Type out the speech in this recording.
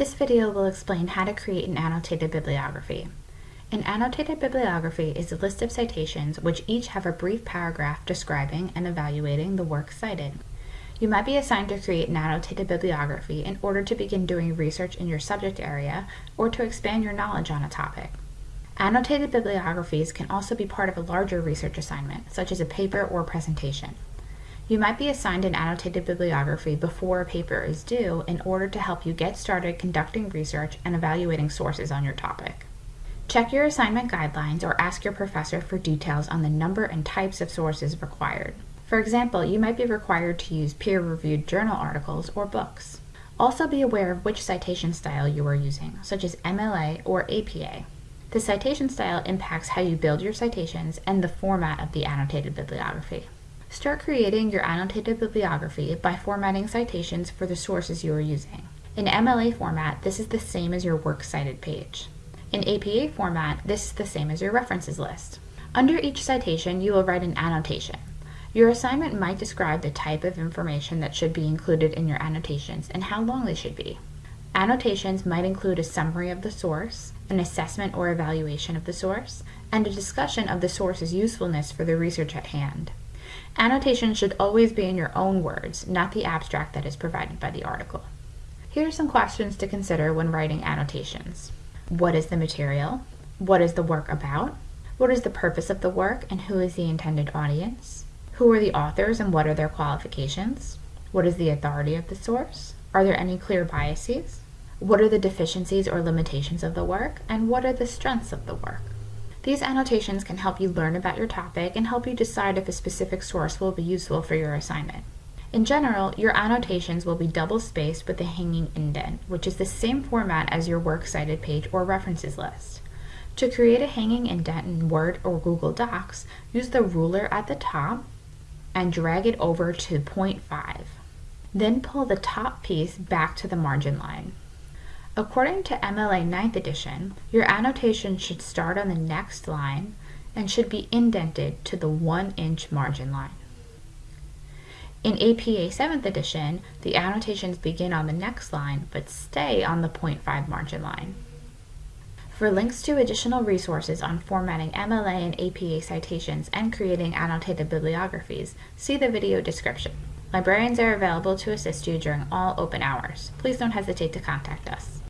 This video will explain how to create an annotated bibliography. An annotated bibliography is a list of citations which each have a brief paragraph describing and evaluating the work cited. You might be assigned to create an annotated bibliography in order to begin doing research in your subject area or to expand your knowledge on a topic. Annotated bibliographies can also be part of a larger research assignment, such as a paper or presentation. You might be assigned an annotated bibliography before a paper is due in order to help you get started conducting research and evaluating sources on your topic. Check your assignment guidelines or ask your professor for details on the number and types of sources required. For example, you might be required to use peer-reviewed journal articles or books. Also be aware of which citation style you are using, such as MLA or APA. The citation style impacts how you build your citations and the format of the annotated bibliography. Start creating your annotated bibliography by formatting citations for the sources you are using. In MLA format, this is the same as your Works Cited page. In APA format, this is the same as your references list. Under each citation, you will write an annotation. Your assignment might describe the type of information that should be included in your annotations and how long they should be. Annotations might include a summary of the source, an assessment or evaluation of the source, and a discussion of the source's usefulness for the research at hand. Annotations should always be in your own words, not the abstract that is provided by the article. Here are some questions to consider when writing annotations. What is the material? What is the work about? What is the purpose of the work and who is the intended audience? Who are the authors and what are their qualifications? What is the authority of the source? Are there any clear biases? What are the deficiencies or limitations of the work? And what are the strengths of the work? These annotations can help you learn about your topic and help you decide if a specific source will be useful for your assignment. In general, your annotations will be double-spaced with a hanging indent, which is the same format as your Works Cited page or references list. To create a hanging indent in Word or Google Docs, use the ruler at the top and drag it over to 0.5. Then pull the top piece back to the margin line. According to MLA 9th edition, your annotation should start on the next line and should be indented to the 1 inch margin line. In APA 7th edition, the annotations begin on the next line but stay on the 0.5 margin line. For links to additional resources on formatting MLA and APA citations and creating annotated bibliographies, see the video description. Librarians are available to assist you during all open hours. Please don't hesitate to contact us.